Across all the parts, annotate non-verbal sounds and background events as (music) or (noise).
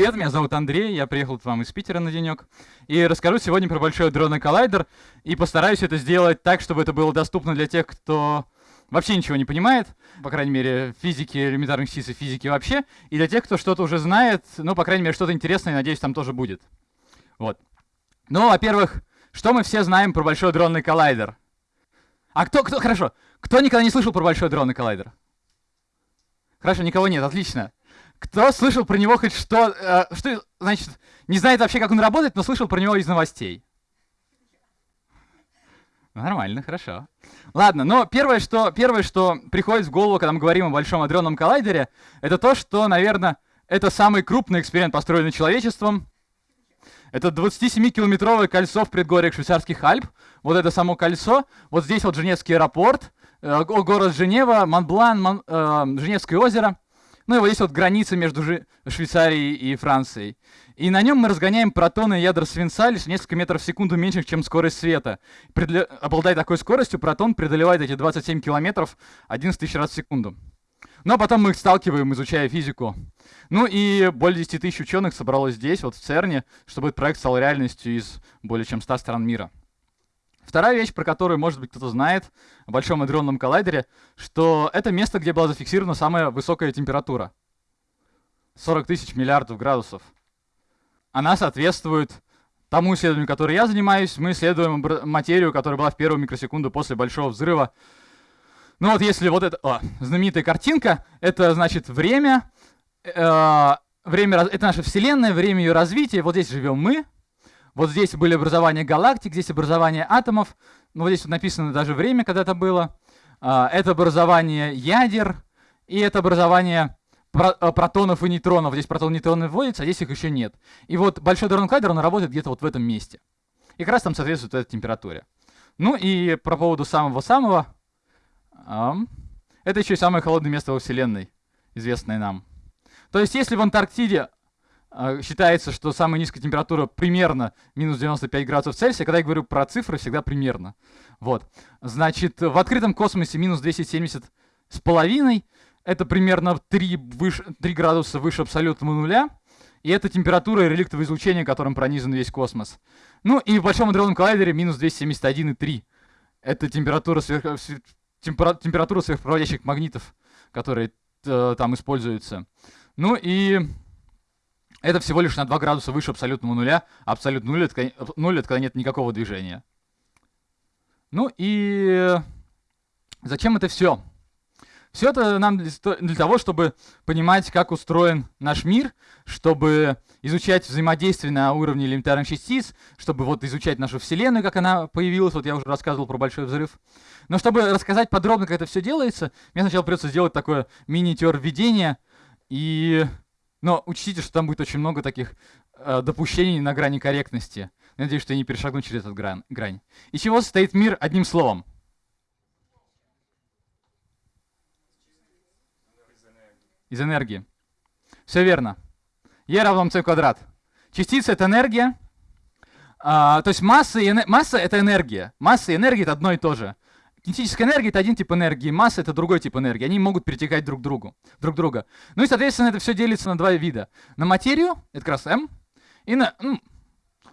привет, меня зовут Андрей, я приехал к вам из Питера на денек. И расскажу сегодня про Большой адронный коллайдер. И постараюсь это сделать так, чтобы это было доступно для тех, кто вообще ничего не понимает, по крайней мере, физики, элементарных частиц и физики вообще, и для тех, кто что-то уже знает, ну, по крайней мере, что-то интересное, надеюсь, там тоже будет. Вот. Ну, во-первых, что мы все знаем про Большой адронный коллайдер? А кто, кто, хорошо, кто никогда не слышал про Большой адронный коллайдер? Хорошо, никого нет, отлично. Кто слышал про него хоть что, э, что, значит, не знает вообще, как он работает, но слышал про него из новостей? Нормально, хорошо. Ладно, но первое что, первое, что приходит в голову, когда мы говорим о Большом адронном коллайдере, это то, что, наверное, это самый крупный эксперимент, построенный человечеством. Это 27-километровое кольцо в предгорьях швейцарских Альп. Вот это само кольцо. Вот здесь вот Женевский аэропорт, э, город Женева, Монблан, Мон, э, Женевское озеро. Ну и вот здесь вот граница между Швейцарией и Францией. И на нем мы разгоняем протоны и ядра свинца лишь несколько метров в секунду меньше, чем скорость света. Предле... Обладая такой скоростью, протон преодолевает эти 27 километров 11 тысяч раз в секунду. Но потом мы их сталкиваем, изучая физику. Ну и более 10 тысяч ученых собралось здесь, вот в ЦЕРНе, чтобы этот проект стал реальностью из более чем 100 стран мира. Вторая вещь, про которую, может быть, кто-то знает о Большом адронном коллайдере, что это место, где была зафиксирована самая высокая температура. 40 тысяч миллиардов градусов она соответствует тому исследованию, которым я занимаюсь. Мы исследуем материю, которая была в первую микросекунду после Большого взрыва. Ну вот если вот эта о, знаменитая картинка, это значит время, э, время, это наша Вселенная, время ее развития. Вот здесь живем мы, вот здесь были образования галактик, здесь образование атомов. Ну, вот здесь вот написано даже время, когда это было. Э, это образование ядер, и это образование э, протонов и нейтронов. Здесь протоны и нейтроны вводятся, а здесь их еще нет. И вот большой Дорон Кайдер, он работает где-то вот в этом месте. И как раз там соответствует этой температуре. Ну и про поводу самого-самого. Это еще и самое холодное место во Вселенной, известное нам. То есть если в Антарктиде считается, что самая низкая температура примерно минус 95 градусов Цельсия, когда я говорю про цифры, всегда примерно. Вот. Значит, в открытом космосе минус 270 с половиной, это примерно 3, выше, 3 градуса выше абсолютного нуля. И это температура реликтового излучения, которым пронизан весь космос. Ну и в Большом адронном коллайдере минус 271,3. Это температура, сверх, темпера, температура сверхпроводящих магнитов, которые э, там используются. Ну и это всего лишь на 2 градуса выше абсолютного нуля. Абсолют нуль это, нуль это когда нет никакого движения. Ну и зачем это все? Все это нам для того, чтобы понимать, как устроен наш мир, чтобы изучать взаимодействие на уровне элементарных частиц, чтобы вот изучать нашу Вселенную, как она появилась, вот я уже рассказывал про Большой Взрыв. Но чтобы рассказать подробно, как это все делается, мне сначала придется сделать такое мини-теор введения, и... Но учтите, что там будет очень много таких э, допущений на грани корректности. Надеюсь, что я не перешагну через эту грань. Из чего состоит мир одним словом? из энергии. Все верно. E равно mc квадрат. Частица — это энергия. А, то есть масса, и, масса — это энергия. Масса и энергия — это одно и то же. Кинетическая энергия — это один тип энергии, масса — это другой тип энергии. Они могут перетекать друг, другу, друг друга. Ну и, соответственно, это все делится на два вида. На материю — это как раз М, и на... Ну,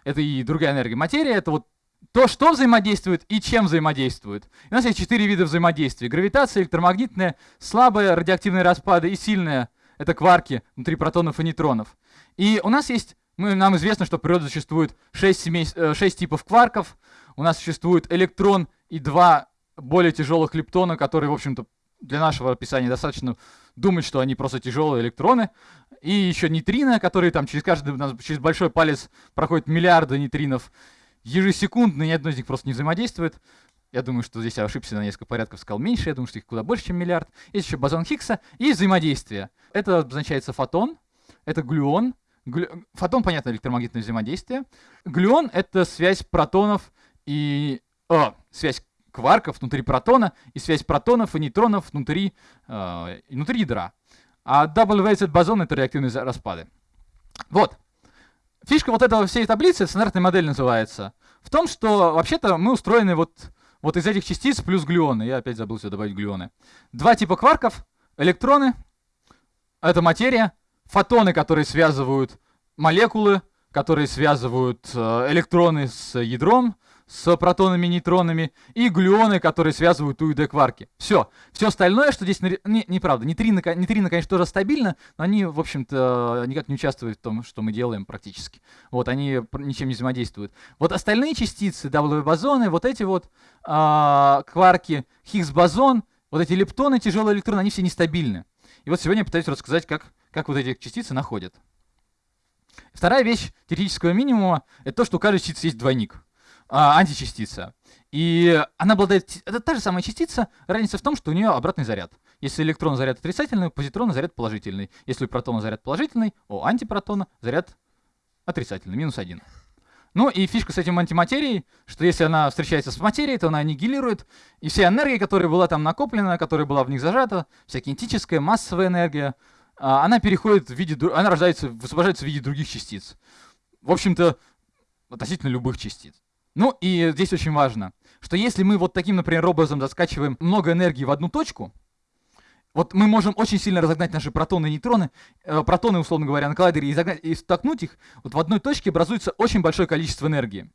это и другая энергия. Материя — это вот то, что взаимодействует и чем взаимодействует. у нас есть четыре вида взаимодействия. Гравитация, электромагнитная, слабые радиоактивные распады и сильные — это кварки внутри протонов и нейтронов. И у нас есть, мы, нам известно, что в природе существует 6, семей, 6 э, типов кварков. У нас существует электрон и два более тяжелых лептона, которые, в общем-то, для нашего описания достаточно думать, что они просто тяжелые электроны. И еще нейтрино, которые там через каждый, через большой палец проходят миллиарды нейтринов ежесекундно, ни одно из них просто не взаимодействует. Я думаю, что здесь я ошибся на несколько порядков, сказал меньше. Я думаю, что их куда больше, чем миллиард. Есть еще бозон Хиггса и взаимодействие. Это обозначается фотон, это глюон. Глю... Фотон, понятно, электромагнитное взаимодействие. Глюон — это связь протонов и... О, связь кварков внутри протона и связь протонов и нейтронов внутри, э, внутри ядра. А double-weighted бозон — это реактивные распады. Вот. Фишка вот этого всей таблицы, стандартная модель называется, в том, что вообще-то мы устроены вот, вот из этих частиц плюс глюоны. Я опять забыл сюда добавить глюоны. Два типа кварков, электроны, это материя, фотоны, которые связывают молекулы, которые связывают э, электроны с ядром, с протонами, нейтронами, и глюоны, которые связывают У и Д кварки. Все. Все остальное, что здесь... Не, неправда. Нейтрины, нейтрины, конечно, тоже стабильно, но они, в общем-то, никак не участвуют в том, что мы делаем практически. Вот, они ничем не взаимодействуют. Вот остальные частицы, W-бозоны, вот эти вот э, кварки, Хиггс-бозон, вот эти лептоны, тяжелые электроны, они все нестабильны. И вот сегодня я пытаюсь рассказать, как, как вот эти частицы находят. Вторая вещь теоретического минимума — это то, что у каждой частицы есть двойник, а, античастица. И она обладает... Это та же самая частица, разница в том, что у нее обратный заряд. Если электрон заряд отрицательный, у позитрона заряд положительный. Если у протона заряд положительный, у антипротона заряд отрицательный, минус один. Ну и фишка с этим антиматерией, что если она встречается с материей, то она аннигилирует, и вся энергия, которая была там накоплена, которая была в них зажата, вся кинетическая, массовая энергия, а, она переходит в виде, она рождается, высвобождается в виде других частиц. В общем-то, относительно любых частиц. Ну и здесь очень важно, что если мы вот таким, например, образом заскачиваем много энергии в одну точку, вот мы можем очень сильно разогнать наши протоны и нейтроны, э, протоны, условно говоря, на коллайдере и, загнать, и столкнуть их, вот в одной точке образуется очень большое количество энергии.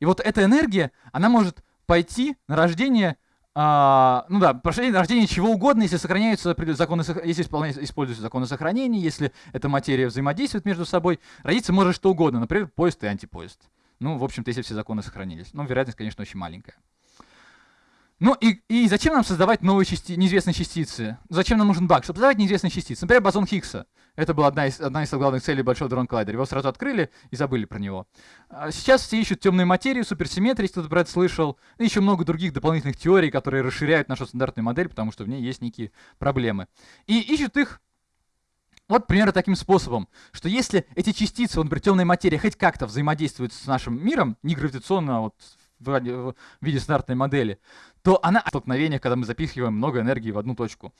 И вот эта энергия, она может пойти на рождение, а, ну да, на рождение чего угодно, если сохраняются законы, если используются законы сохранения, если эта материя взаимодействует между собой, родиться может что угодно, например, поезд и антипоезд. Ну, в общем-то, если все законы сохранились. Но вероятность, конечно, очень маленькая. Ну и, и зачем нам создавать новые части, неизвестные частицы? Зачем нам нужен баг? Чтобы создавать неизвестные частицы. Например, бозон Хиггса. Это была одна из, одна из главных целей Большого Дрон Коллайдера. Его сразу открыли и забыли про него. А сейчас все ищут темную материю, суперсимметрии, кто-то про слышал. И еще много других дополнительных теорий, которые расширяют нашу стандартную модель, потому что в ней есть некие проблемы. И ищут их вот примерно таким способом, что если эти частицы, вот, например, темная материя хоть как-то взаимодействуют с нашим миром, не гравитационно, а вот в виде стандартной модели, то она в столкновениях, когда мы запихиваем много энергии в одну точку.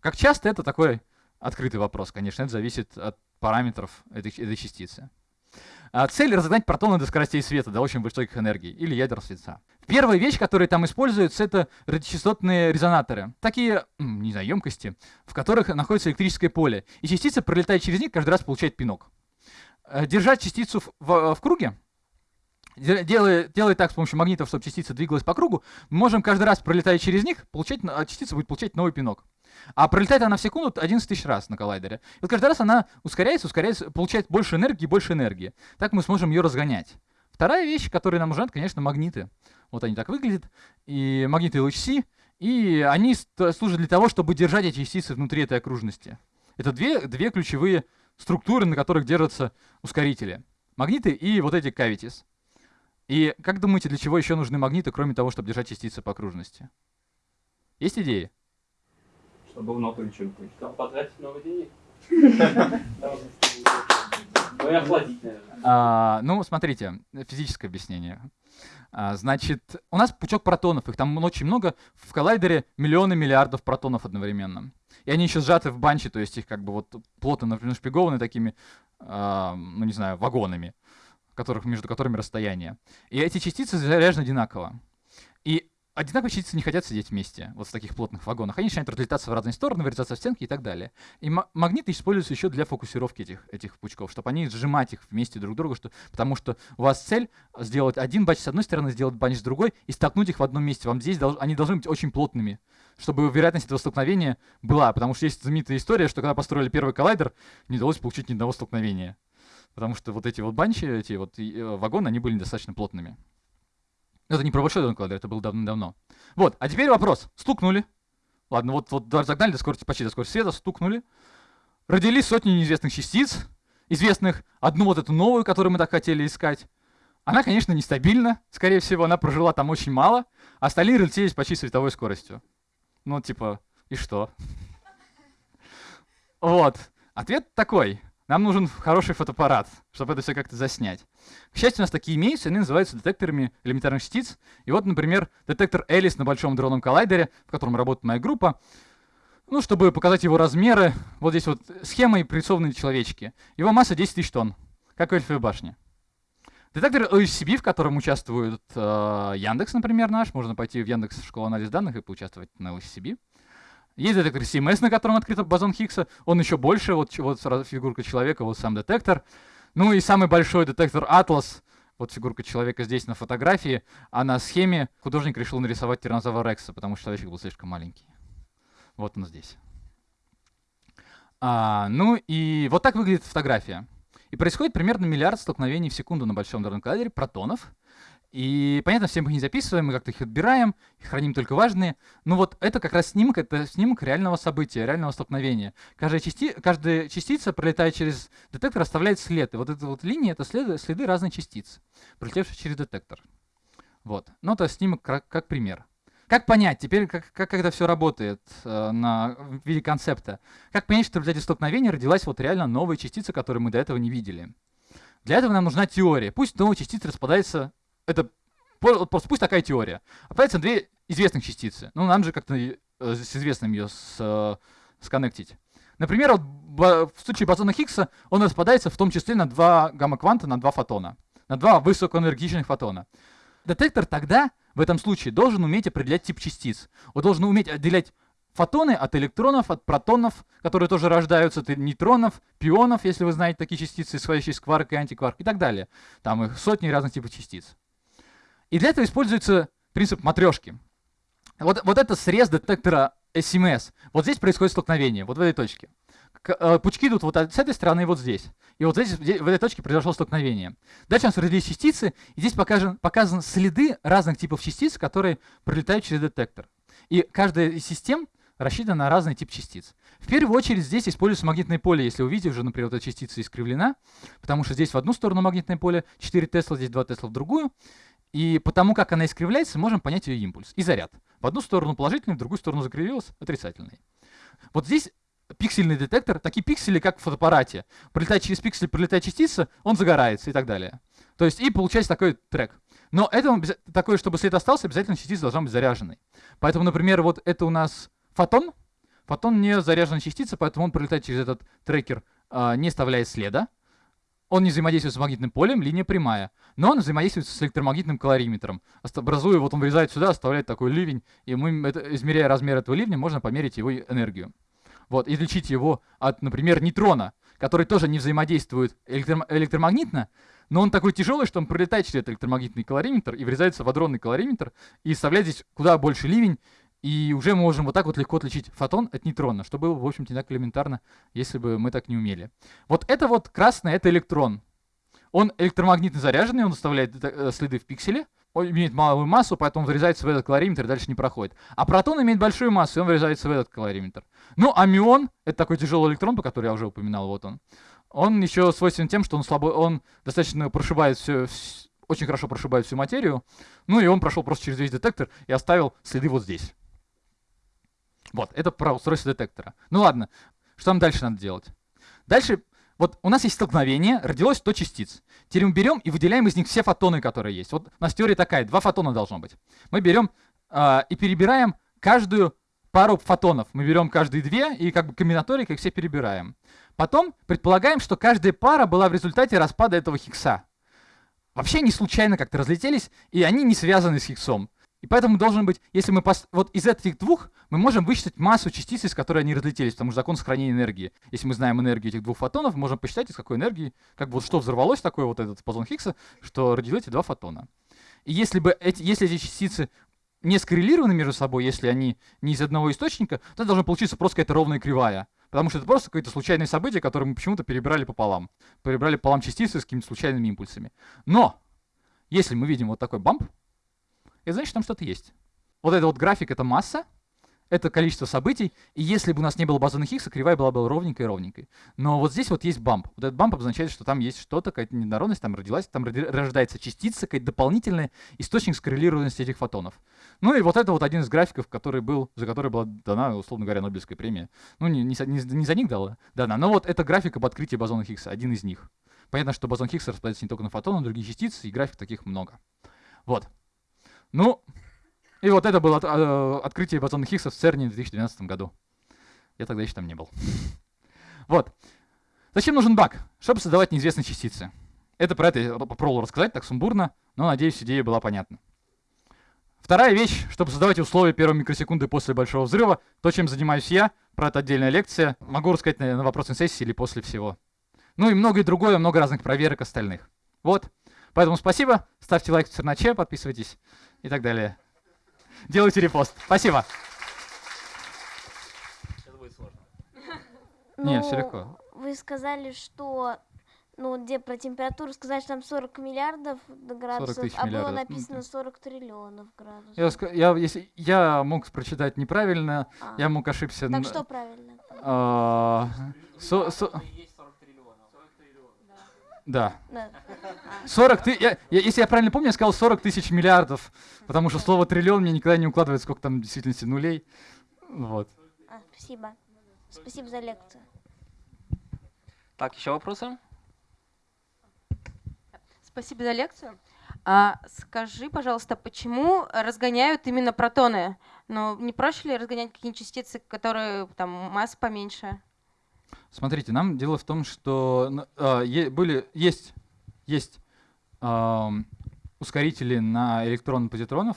Как часто это такой открытый вопрос, конечно, это зависит от параметров этой, этой частицы. А цель разогнать протоны до скоростей света, до очень высоких энергий, или ядер света. Первая вещь, которая там используется, это радиочастотные резонаторы. Такие, не знаю, емкости, в которых находится электрическое поле. И частица, пролетая через них, каждый раз получает пинок. Э, держать частицу в, в, в круге делая, делая так с помощью магнитов, чтобы частица двигалась по кругу, мы можем каждый раз, пролетая через них, получать, а частица будет получать новый пинок. А пролетает она в секунду 11 тысяч раз на коллайдере. И вот каждый раз она ускоряется, ускоряется, получает больше энергии больше энергии. Так мы сможем ее разгонять. Вторая вещь, которая нам нужна, это, конечно, магниты. Вот они так выглядят. И магниты LHC. И они служат для того, чтобы держать эти частицы внутри этой окружности. Это две, две ключевые структуры, на которых держатся ускорители. Магниты и вот эти cavities. И как думаете, для чего еще нужны магниты, кроме того, чтобы держать частицы по окружности? Есть идеи? Ничего не Чтобы потратить много денег. (laughs) Ну и охладить, наверное. А, ну, смотрите, физическое объяснение. А, значит, у нас пучок протонов, их там очень много, в коллайдере миллионы миллиардов протонов одновременно. И они еще сжаты в банче, то есть их как бы вот плотно нашпигованы такими, а, ну не знаю, вагонами которых, между которыми расстояние. И эти частицы заряжены одинаково. И одинаковые частицы не хотят сидеть вместе, вот в таких плотных вагонах. Они начинают разлетаться в разные стороны, вырезаться в стенки и так далее. И магниты используются еще для фокусировки этих, этих пучков, чтобы они сжимать их вместе друг к другу, что, потому что у вас цель сделать один банч с одной стороны, сделать банч с другой и столкнуть их в одном месте. Вам здесь долж, они должны быть очень плотными, чтобы вероятность этого столкновения была. Потому что есть знаменитая история, что когда построили первый коллайдер, не удалось получить ни одного столкновения потому что вот эти вот банчи, эти вот э, вагоны, они были достаточно плотными. Это не про большой Дон Кладер, это было давно-давно. Вот, а теперь вопрос. Стукнули. Ладно, вот, вот загнали до скорости, почти до скорости света, стукнули. Родились сотни неизвестных частиц, известных одну вот эту новую, которую мы так хотели искать. Она, конечно, нестабильна, скорее всего, она прожила там очень мало, а остальные разлетелись почти световой скоростью. Ну, типа, и что? (laughs) Вот. Ответ такой. Нам нужен хороший фотоаппарат, чтобы это все как-то заснять. К счастью, у нас такие имеются, они называются детекторами элементарных частиц. И вот, например, детектор Элис на Большом дронном коллайдере, в котором работает моя группа. Ну, чтобы показать его размеры, вот здесь вот схема и прорисованные человечки. Его масса 10 тысяч тонн, как в Эльфовой башне. Детектор OSCB, в котором участвует э, Яндекс, например, наш. Можно пойти в Яндекс школу анализ данных и поучаствовать на OSCB. Есть детектор CMS, на котором открыт бозон Хиггса. Он еще больше, вот, вот фигурка человека, вот сам детектор. Ну и самый большой детектор Atlas, вот фигурка человека здесь на фотографии, а на схеме художник решил нарисовать тиранозавра Рекса, потому что человечек был слишком маленький. Вот он здесь. А, ну и вот так выглядит фотография. И происходит примерно миллиард столкновений в секунду на Большом коллайдере протонов. И, понятно, все мы их не записываем, мы как-то их отбираем, храним только важные. Но вот это как раз снимок, это снимок реального события, реального столкновения. Каждая, части, каждая частица, пролетая через детектор, оставляет след. И вот эта вот линия — это следы, следы разных частиц, пролетевших через детектор. Вот. Ну, это снимок как, как пример. Как понять, теперь как, как это все работает э, на, в виде концепта? Как понять, что в результате столкновения родилась вот реально новая частица, которую мы до этого не видели? Для этого нам нужна теория. Пусть новая частица распадается, это просто пусть такая теория. Распадается две известных частицы. Ну, нам же как-то э, с известным ее с, э, сконнектить. Например, вот в случае бозона Хиггса он распадается в том числе на два гамма-кванта, на два фотона. На два высокоэнергичных фотона. Детектор тогда в этом случае должен уметь определять тип частиц. Он должен уметь отделять фотоны от электронов, от протонов, которые тоже рождаются, от нейтронов, пионов, если вы знаете такие частицы, исходящие из кварка и антикварк и так далее. Там их сотни разных типов частиц. И для этого используется принцип матрешки. Вот, вот это срез детектора СМС. Вот здесь происходит столкновение, вот в этой точке. Э, пучки идут вот с этой стороны и вот здесь. И вот здесь, в этой точке произошло столкновение. Дальше у нас родились частицы, и здесь покажен, показаны следы разных типов частиц, которые пролетают через детектор. И каждая из систем рассчитана на разный тип частиц. В первую очередь здесь используется магнитное поле, если вы видите, уже, например, эта частица искривлена, потому что здесь в одну сторону магнитное поле 4 Тесла, здесь 2 Тесла в другую. И потому как она искривляется, можем понять ее импульс и заряд. В одну сторону положительный, в другую сторону закривилась отрицательный. Вот здесь пиксельный детектор, такие пиксели, как в фотоаппарате. Пролетает через пиксель, пролетает частица, он загорается и так далее. То есть и получается такой трек. Но это такое, чтобы след остался, обязательно частица должна быть заряженной. Поэтому, например, вот это у нас фотон. Фотон не заряженная частица, поэтому он пролетает через этот трекер, э, не оставляя следа. Он не взаимодействует с магнитным полем, линия прямая. Но он взаимодействует с электромагнитным калориметром. Образуя, вот он вырезает сюда, оставляет такой ливень. И мы, это, измеряя размер этого ливня, можно померить его энергию вот, излечить его от, например, нейтрона, который тоже не взаимодействует электро электромагнитно, но он такой тяжелый, что он пролетает через этот электромагнитный калориметр и врезается в адронный калориметр и вставляет здесь куда больше ливень, и уже мы можем вот так вот легко отличить фотон от нейтрона, что было, в общем-то, не так элементарно, если бы мы так не умели. Вот это вот красное, это электрон. Он электромагнитно заряженный, он оставляет э, следы в пикселе, он имеет малую массу, поэтому врезается в этот калориметр и дальше не проходит. А протон имеет большую массу, и он врезается в этот калориметр. Ну, а мион, это такой тяжелый электрон, по которому я уже упоминал, вот он. Он еще свойственен тем, что он слабо, он достаточно прошибает все, очень хорошо прошибает всю материю. Ну и он прошел просто через весь детектор и оставил следы вот здесь. Вот, это про устройство детектора. Ну ладно, что нам дальше надо делать? Дальше вот у нас есть столкновение, родилось 100 частиц. Теперь мы берем и выделяем из них все фотоны, которые есть. Вот у нас теория такая, два фотона должно быть. Мы берем э, и перебираем каждую пару фотонов. Мы берем каждые две и как бы комбинаторикой их все перебираем. Потом предполагаем, что каждая пара была в результате распада этого хиггса. Вообще не случайно как-то разлетелись, и они не связаны с хиггсом. И поэтому должен быть, если мы пос... вот из этих двух мы можем высчитать массу частиц, из которой они разлетелись, потому что закон сохранения энергии. Если мы знаем энергию этих двух фотонов, мы можем посчитать, из какой энергии, как бы вот что взорвалось такое вот этот бозон Хиггса, что родились эти два фотона. И если бы эти, если эти частицы не скоррелированы между собой, если они не из одного источника, то должна получиться просто какая-то ровная кривая. Потому что это просто какое-то случайное событие, которое мы почему-то перебрали пополам. Перебрали пополам частицы с какими-то случайными импульсами. Но, если мы видим вот такой бамп, это значит, там что-то есть. Вот этот вот график — это масса, это количество событий, и если бы у нас не было бозона Хиггса, кривая была бы ровненькой и ровненькой. Но вот здесь вот есть бамп. Вот этот бамп обозначает, что там есть что-то, какая-то недоровность, там родилась, там рождается частица, какая-то дополнительная источник скоррелированности этих фотонов. Ну и вот это вот один из графиков, который был, за который была дана, условно говоря, Нобелевская премия. Ну не, не, не, за них дала, дана, но вот это график об открытии бозона Хиггса, один из них. Понятно, что бозон Хиггса распадается не только на фотоны, но и другие частицы, и график таких много. Вот. Ну, и вот это было от, э, открытие бозона Хиггса в ЦЕРНе в 2012 году. Я тогда еще там не был. (laughs) вот. Зачем нужен баг? Чтобы создавать неизвестные частицы. Это про это я попробовал рассказать так сумбурно, но, надеюсь, идея была понятна. Вторая вещь, чтобы создавать условия первой микросекунды после большого взрыва, то, чем занимаюсь я, про это отдельная лекция. Могу рассказать на, на вопросной сессии или после всего. Ну и многое другое, много разных проверок остальных. Вот. Поэтому спасибо. Ставьте лайк в Церначе, подписывайтесь и так далее. Делайте репост. Спасибо. Сейчас будет сложно. (laughs) Не, все Ну, легко. Вы сказали, что ну, где про температуру сказать, что там 40 миллиардов градусов, тысяч а было миллиардов. Ну, написано 40 триллионов градусов. Я, я, если, я мог прочитать неправильно, А, я мог ошибся. Так н- что правильно? а, со- со- Есть 40 триллионов. 40 триллионов. Да. Да. 40 ты, я, я- если я правильно помню, я сказал 40 тысяч миллиардов, потому что слово триллион мне никогда не укладывает, сколько там в действительности нулей. Вот. А, спасибо. Спасибо за лекцию. Так, еще вопросы? Спасибо за лекцию. А, скажи, пожалуйста, почему разгоняют именно протоны? Ну, не проще ли разгонять какие-нибудь частицы, которые там масса поменьше? Смотрите, нам дело в том, что е- были, есть, есть ам, ускорители на электрон-позитронов.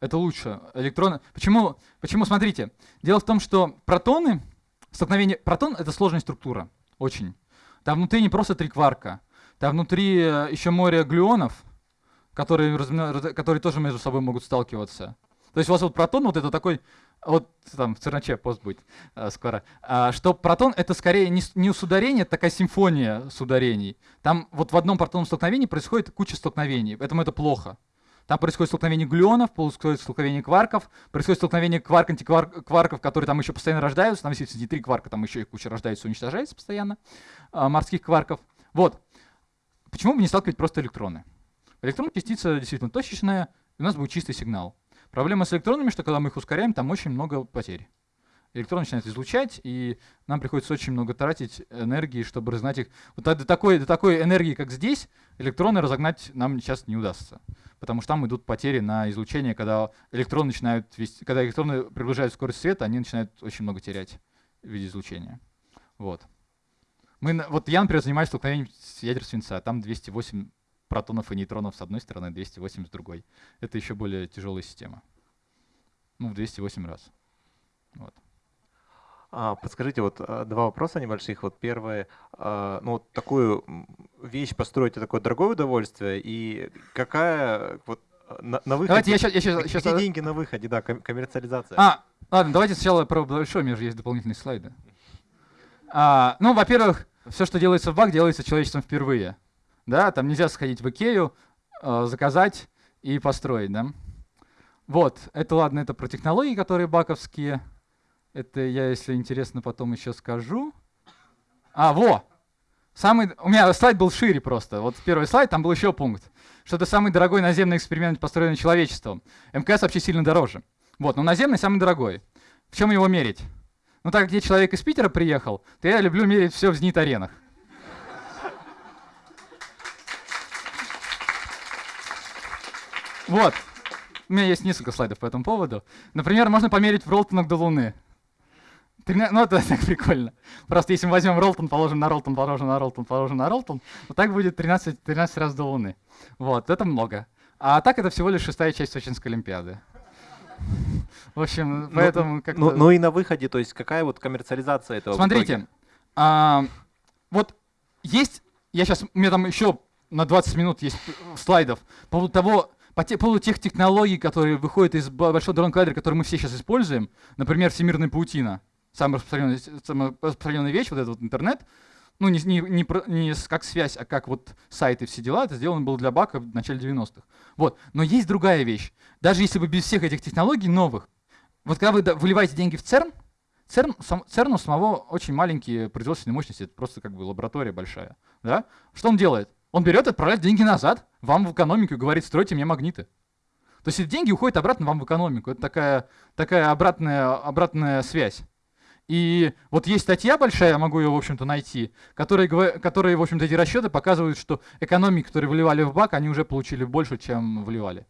Это лучше. Электроны. Почему? Почему? Смотрите. Дело в том, что протоны, столкновение... Протон — это сложная структура. Очень. Там внутри не просто три кварка. Там внутри э, еще море глюонов, которые, которые тоже между собой могут сталкиваться. То есть у вас вот протон, вот это такой, вот там в Церначе пост будет э, скоро, а, что протон это скорее не, не с ударения, это такая симфония с ударений. Там вот в одном протонном столкновении происходит куча столкновений, поэтому это плохо. Там происходит столкновение глюонов, происходит столкновение кварков, происходит столкновение кварк-антикварков, которые там еще постоянно рождаются. Там, если не три кварка, там еще и куча рождается, уничтожается постоянно, а, морских кварков. Вот. Почему бы не сталкивать просто электроны? Электрон частица действительно точечная, и у нас будет чистый сигнал. Проблема с электронами, что когда мы их ускоряем, там очень много потерь. Электрон начинает излучать, и нам приходится очень много тратить энергии, чтобы разогнать их. Вот до такой, до такой энергии, как здесь, электроны разогнать нам сейчас не удастся. Потому что там идут потери на излучение, когда электроны начинают вести, когда электроны приближают скорость света, они начинают очень много терять в виде излучения. Вот. Мы, вот я, например, занимаюсь столкновением с ядер свинца. Там 208 протонов и нейтронов с одной стороны, 208 с другой. Это еще более тяжелая система. Ну, в 208 раз. Вот. А, подскажите, вот а, два вопроса небольших. Вот первое, а, ну вот такую вещь построить это такое дорогое удовольствие, и какая вот а, на, на выходе? Давайте я сейчас... Я щас- где щас- деньги на выходе, да, ком- коммерциализация. А, ладно, давайте сначала про большой, у меня же есть дополнительные слайды. А, ну, во-первых, все, что делается в БАК, делается человечеством впервые. Да, там нельзя сходить в Икею, э, заказать и построить, да. Вот, это ладно, это про технологии, которые баковские. Это я, если интересно, потом еще скажу. А, во! Самый, у меня слайд был шире просто. Вот первый слайд, там был еще пункт. Что это самый дорогой наземный эксперимент, построенный человечеством. МКС вообще сильно дороже. Вот, но наземный самый дорогой. В чем его мерить? Ну, так как я человек из Питера приехал, то я люблю мерить все в зенит-аренах. Вот. У меня есть несколько слайдов по этому поводу. Например, можно померить в Ролтонах до Луны. Ну, это (laughs) так прикольно. Просто если мы возьмем Ролтон, положим на Ролтон, положим на Ролтон, положим на Ролтон, вот так будет 13, 13 раз до Луны. Вот, это много. А так это всего лишь шестая часть Сочинской Олимпиады. В общем, Ну, поэтому как Ну, ну и на выходе, то есть какая вот коммерциализация этого? Смотрите, а, вот есть, я сейчас, у меня там еще на 20 минут есть слайдов по поводу того, по, те- по поводу тех технологий, которые выходят из бо- большого дронного коллайдера, которые мы все сейчас используем, например, всемирная паутина, самая распространенная, самая распространенная вещь, вот этот вот интернет, ну не, не, не, не как связь, а как вот сайты все дела, это сделано было для Бака в начале 90-х. Вот, но есть другая вещь, даже если бы без всех этих технологий новых, вот когда вы выливаете деньги в ЦЕРН, ЦЕРН, сам, ЦЕРН у самого очень маленькие производственные мощности, это просто как бы лаборатория большая. Да? Что он делает? Он берет и отправляет деньги назад, вам в экономику и говорит, стройте мне магниты. То есть эти деньги уходят обратно вам в экономику. Это такая, такая обратная, обратная связь. И вот есть статья большая, я могу ее, в общем-то, найти, которые, которые в общем-то, эти расчеты показывают, что экономики, которые вливали в бак, они уже получили больше, чем вливали.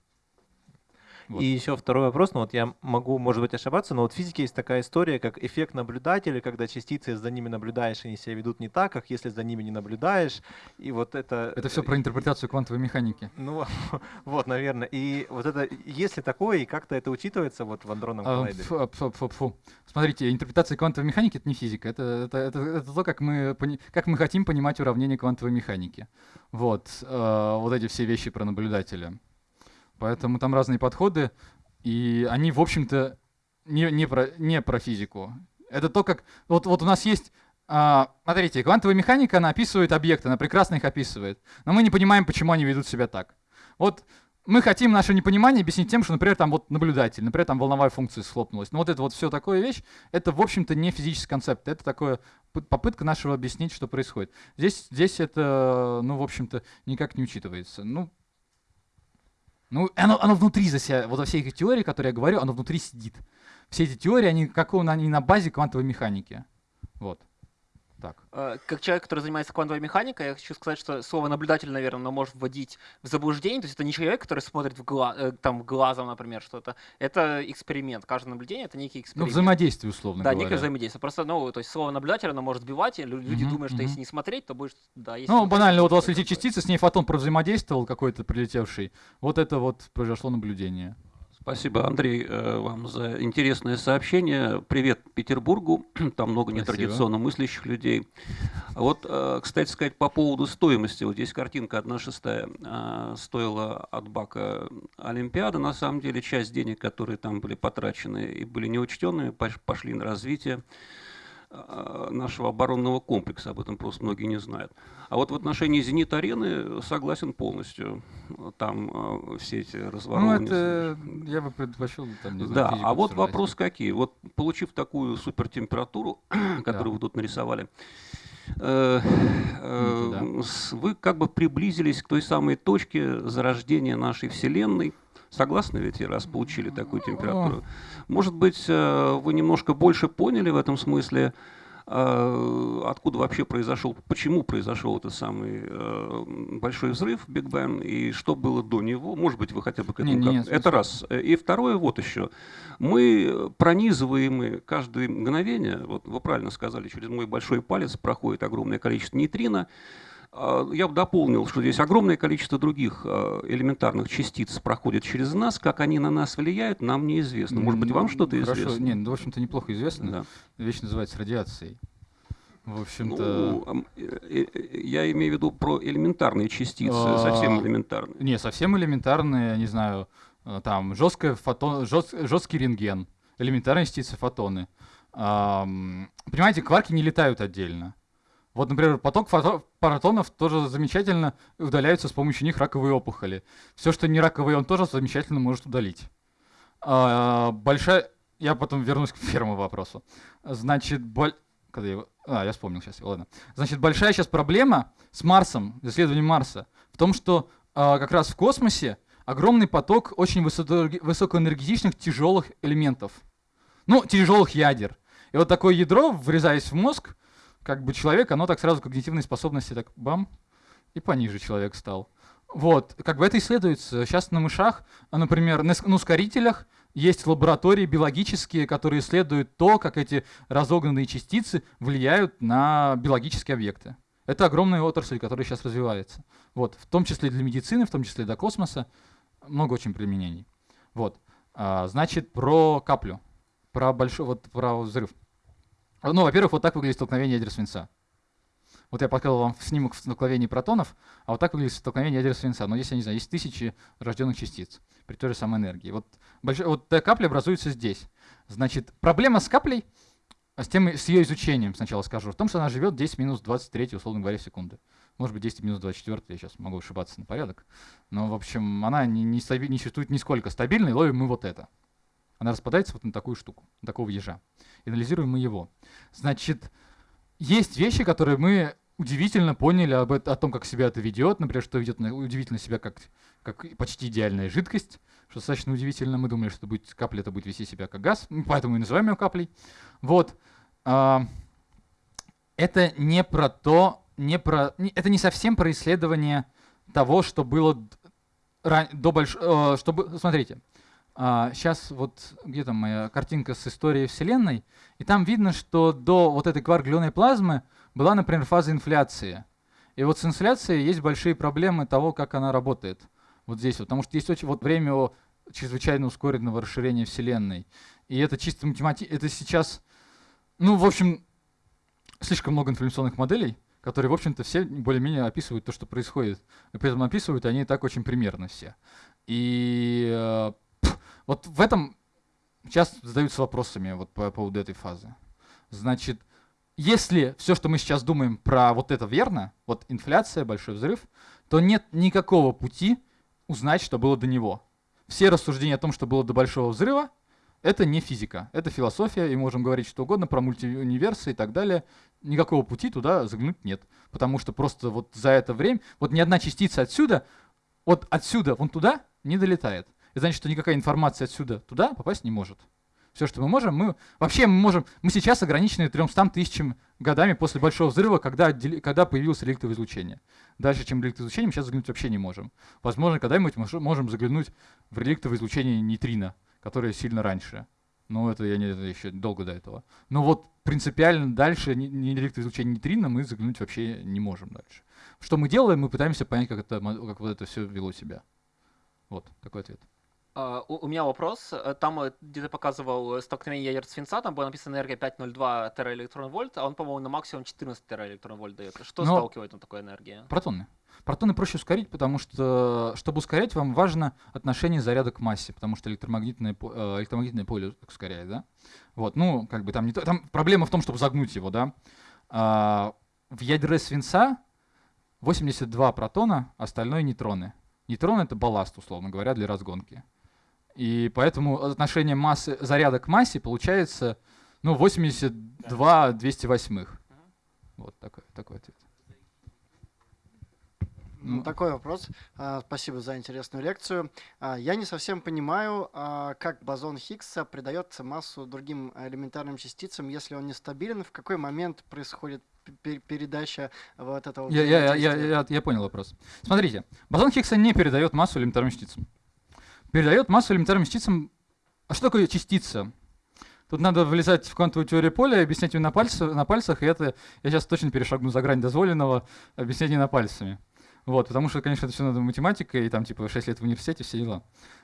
Вот. И еще второй вопрос, ну вот я могу, может быть, ошибаться, но вот в физике есть такая история, как эффект наблюдателя, когда частицы за ними наблюдаешь, они себя ведут не так, как если за ними не наблюдаешь. И вот это... Это все про интерпретацию квантовой механики. Ну, (laughs) вот, наверное. И вот это, есть ли такое, и как-то это учитывается вот в андронном А, коллайдере? фу, фу, фу, фу. Смотрите, интерпретация квантовой механики это не физика, это, это, это, это то, как мы, как мы хотим понимать уравнения квантовой механики. Вот, э, вот эти все вещи про наблюдателя. Поэтому там разные подходы, и они, в общем-то, не, не, про, не про физику. Это то, как... Вот, вот у нас есть... а, смотрите, квантовая механика, она описывает объекты, она прекрасно их описывает. Но мы не понимаем, почему они ведут себя так. Вот мы хотим наше непонимание объяснить тем, что, например, там вот наблюдатель, например, там волновая функция схлопнулась. Ну вот это вот все такое вещь, это, в общем-то, не физический концепт, это такое попытка нашего объяснить, что происходит. Здесь, здесь это, ну, в общем-то, никак не учитывается. Ну, ну оно, оно внутри за себя, вот во всей этой теории, которые я говорю, оно внутри сидит. Все эти теории, они, как он, они на базе квантовой механики. Вот. Так. Э, Как человек, который занимается квантовой механикой, я хочу сказать, что слово наблюдатель, наверное, оно может вводить в заблуждение. То есть это не человек, который смотрит в гла- э, там глазом, например, что-то. Это эксперимент. Каждое наблюдение это некий Ну, эксперимент. взаимодействие, условно да, говоря. некое взаимодействие. Просто, ну, то есть слово наблюдатель, оно может сбивать, и лю- люди Мгм, думают, что мгм. если не смотреть, то будешь, да, если Ну, смотреть, банально, вот у вас летит частица, с ней фотон провзаимодействовал какой-то прилетевший. Вот это вот произошло наблюдение. Спасибо, Андрей, э, вам за интересное сообщение. Привет Петербургу. (clears throat) Там много Спасибо. нетрадиционно мыслящих людей. Вот, э, кстати сказать, по поводу стоимости. Вот здесь картинка 1 шестая э, стоила от бака Олимпиады. На самом деле часть денег, которые там были потрачены и были неучтенными, пош- пошли на развитие нашего оборонного комплекса. Об этом просто многие не знают. А вот в отношении «Зенит-арены» согласен полностью. Там э, все эти Ну, разворовывания... это я бы предпочел там, не знаю, Да, а вот обсуждать. вопрос какие. Вот получив такую супертемпературу, (clears throat) которую вы тут нарисовали, э, э, Ну, вы как бы приблизились к той самой точке зарождения нашей Вселенной. Согласны ведь, раз получили такую температуру? Может быть, э, вы немножко больше поняли в этом смысле, э, откуда вообще произошел, почему произошел этот самый э, большой взрыв, Биг Бен, и что было до него. Может быть, вы хотя бы к этому... не, как- Это раз. И второе, вот еще. Мы пронизываемы каждое мгновение, вот вы правильно сказали, через мой большой палец проходит огромное количество нейтрино. А, Я бы дополнил, что здесь огромное количество других э, элементарных частиц проходит через нас. Как они на нас влияют, нам неизвестно. Может быть, вам что-то хорошо. известно? Не, ну, в общем-то, неплохо известно. Да. Вещь называется радиацией. В общем-то... Ну, ам, э, э, я имею в виду про элементарные частицы, А, совсем элементарные. Не, совсем элементарные, не знаю, э, там, жесткая фотон, жесткий рентген, элементарные частицы фотоны. Ам, понимаете, кварки не летают отдельно. Вот, например, поток протонов тоже замечательно удаляются с помощью них раковые опухоли. Все, что не раковые, он тоже замечательно может удалить. А, большая... Я потом вернусь к первому вопросу. Значит, боль... Когда я. А, я вспомнил сейчас, ладно. Значит, большая сейчас проблема с Марсом, исследованием Марса, в том, что а, как раз в космосе огромный поток очень высоко- высокоэнергетичных тяжелых элементов. Ну, тяжелых ядер. И вот такое ядро, врезаясь в мозг, как бы человек, оно так сразу когнитивные способности так бам, и пониже человек стал. Вот, как бы это исследуется. Сейчас на мышах, например, на, на ускорителях есть лаборатории биологические, которые исследуют то, как эти разогнанные частицы влияют на биологические объекты. Это огромная отрасль, которая сейчас развивается. Вот, в том числе для медицины, в том числе для космоса. Много очень применений. Вот. А, значит, про каплю. Про большой, вот про взрыв. Ну, во-первых, вот так выглядит столкновение ядер свинца. Вот я показал вам снимок в столкновении протонов, а вот так выглядит столкновение ядер свинца. Но здесь, я не знаю, есть тысячи рожденных частиц при той же самой энергии. Вот, большой, вот капля образуется здесь. Значит, проблема с каплей, а с, тем, с ее изучением сначала скажу, в том, что она живет 10 минус 23, условно говоря, секунды. Может быть, 10 минус 24, я сейчас могу ошибаться на порядок. Но, в общем, она не, не, стаби- не существует нисколько стабильной, ловим мы вот это. Она распадается вот на такую штуку, на такого ежа. И анализируем мы его. Значит, есть вещи, которые мы удивительно поняли об о том, как себя это ведет. Например, что ведет удивительно себя как, как почти идеальная жидкость, что достаточно удивительно. Мы думали, что будет, капля это будет вести себя как газ, поэтому и называем ее каплей. Вот. А, это не про то, не про, это не совсем про исследование того, что было до больш... э, смотрите, сейчас вот где то моя картинка с историей Вселенной, и там видно, что до вот этой кварк-глюоной плазмы была, например, фаза инфляции. И вот с инфляцией есть большие проблемы того, как она работает. Вот здесь, вот, потому что есть очень вот время чрезвычайно ускоренного расширения Вселенной. И это чисто математика, это сейчас, ну, в общем, слишком много информационных моделей, которые, в общем-то, все более-менее описывают то, что происходит. И при этом описывают они так очень примерно все. И э, вот в этом сейчас задаются вопросами вот по поводу этой фазы. Значит, если все, что мы сейчас думаем про вот это верно, вот инфляция, большой взрыв, то нет никакого пути узнать, что было до него. Все рассуждения о том, что было до большого взрыва, это не физика, это философия, и можем говорить что угодно про мультиуниверсы и так далее. Никакого пути туда заглянуть нет, потому что просто вот за это время, вот ни одна частица отсюда, вот отсюда вон туда не долетает. Это значит, что никакая информация отсюда туда попасть не может. Все, что мы можем, мы вообще мы можем, мы сейчас ограничены 300 тысячами годами после Большого взрыва, когда, когда появилось реликтовое излучение. Дальше, чем реликтовое излучение, мы сейчас заглянуть вообще не можем. Возможно, когда-нибудь мы можем заглянуть в реликтовое излучение нейтрино, которое сильно раньше. Но это я не это еще долго до этого. Но вот принципиально дальше не реликтовое излучение нейтрино мы заглянуть вообще не можем дальше. Что мы делаем? Мы пытаемся понять, как, это, как вот это все вело себя. Вот такой ответ. Uh, у, у меня вопрос. Э, там, э, где ты показывал столкновение ядер свинца, там было написано энергия 5,02 тераэлектрон-вольт, а он, по-моему, на максимум 14 тераэлектрон-вольт дает. Что Но сталкивает на такой энергии? Протоны. Протоны проще ускорить, потому что, чтобы ускорять, вам важно отношение заряда к массе, потому что электромагнитное, электромагнитное поле ускоряет, да? Вот, ну, как бы там не то. Там проблема в том, чтобы загнуть его, да? А, в ядре свинца 82 протона, остальное нейтроны. Нейтроны — это балласт, условно говоря, для разгонки. И поэтому отношение массы, заряда к массе получается ну, 82 208. Вот такой, такой ответ. Ну, такой вопрос. А, спасибо за интересную лекцию. А, я не совсем понимаю, а, как бозон Хиггса придает массу другим элементарным частицам, если он нестабилен. В какой момент происходит передача вот этого я, я, я, я, я понял вопрос. Смотрите, бозон Хиггса не передает массу элементарным частицам передает массу элементарным частицам. А что такое частица? Тут надо влезать в квантовую теорию поля и объяснять ее на, пальцах, на пальцах, и это я сейчас точно перешагну за грань дозволенного объяснения на пальцами. Вот, потому что, конечно, это все надо математика, и там типа 6 лет в университете, все дела.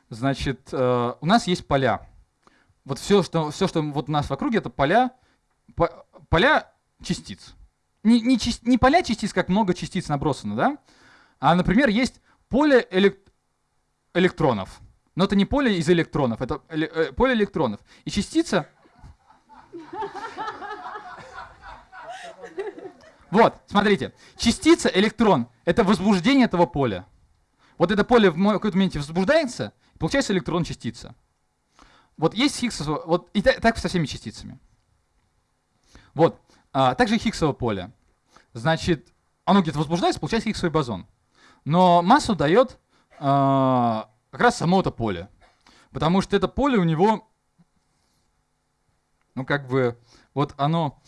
Значит, э, у нас есть поля. Вот все, что, все, что вот у нас в округе, это поля, по, поля частиц. Не, не, не поля частиц, как много частиц набросано, да? А, например, есть поле элек электронов. Но это не поле из электронов, это э, поле электронов. И частица... Вот, смотрите. Частица, электрон — это возбуждение этого поля. Вот это поле в какой-то моменте возбуждается, и получается электрон-частица. Вот есть Хиггсово... Вот и так, со всеми частицами. Вот. А, также Хиггсово поле. Значит, оно где-то возбуждается, получается Хиггсовый бозон. Но массу дает а, как раз само это поле. Потому что это поле у него, ну как бы, вот оно,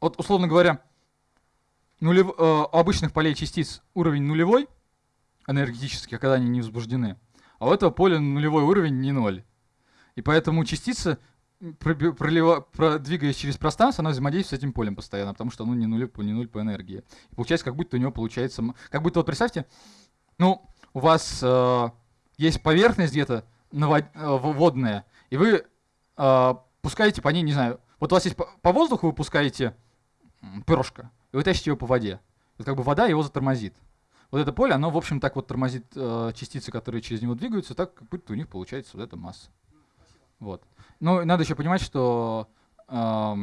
вот условно говоря, нулев, э, у обычных полей частиц уровень нулевой, энергетический, когда они не возбуждены, а у этого поля нулевой уровень не ноль. И поэтому частица, пролива, продвигаясь через пространство, она взаимодействует с этим полем постоянно, потому что оно не нуль, не нуль по энергии. И получается, как будто у него получается... Как будто, вот представьте, ну, у вас э, есть поверхность где-то э, водная, и вы э, пускаете по ней, не знаю, вот у вас есть по, по воздуху вы пускаете перышко, и вы тащите его по воде. Вот как бы вода его затормозит. Вот это поле, оно, в общем, так вот тормозит э, частицы, которые через него двигаются, так как будто у них получается вот эта масса. Вот. Ну, надо еще понимать, что э,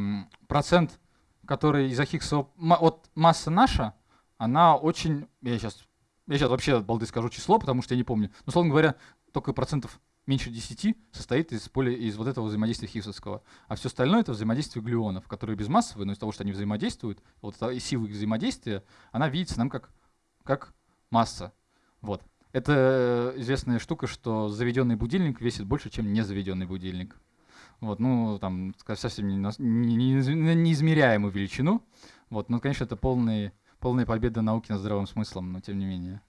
процент, который из-за Хиггса, вот масса наша, она очень, я сейчас я сейчас вообще от балды скажу число, потому что я не помню. Но, словно говоря, только процентов меньше 10 состоит из поля из вот этого взаимодействия Хиггсовского. А все остальное это взаимодействие глюонов, которые безмассовые, но из-за того, что они взаимодействуют, вот эта сила их взаимодействия, она видится нам как, как масса. Вот. Это известная штука, что заведенный будильник весит больше, чем незаведенный будильник. Вот, ну, там, совсем неизмеряемую величину. Вот, но, конечно, это полный полная победа науки над здравым смыслом, но тем не менее.